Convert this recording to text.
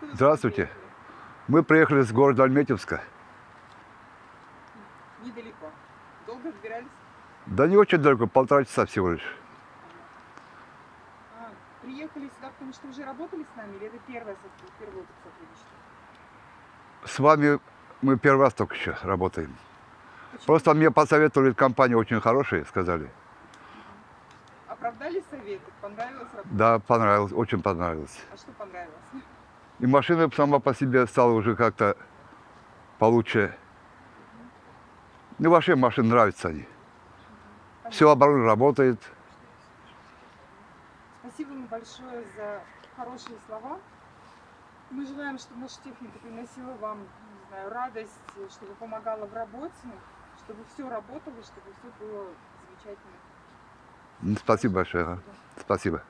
вы Здравствуйте. приехали? Мы приехали с города Альметьевска. Недалеко. Долго добирались? Да не очень далеко, полтора часа всего лишь. А, приехали сюда, потому что уже работали с нами, или это первое первое опыт сотрудничества? С вами мы первый раз только еще работаем. Почему? Просто мне посоветовали, компания очень хорошая, сказали. Оправдали советы? Понравилось работать? Да, понравилось, очень понравилось. А что понравилось? И машина сама по себе стала уже как-то получше. Ну, вообще машины нравятся они. Все оборудование работает. Спасибо вам большое за хорошие слова. Мы желаем, чтобы наша техника приносила вам, не знаю, радость, чтобы помогала в работе, чтобы все работало, чтобы все было замечательно. Спасибо большое. Спасибо.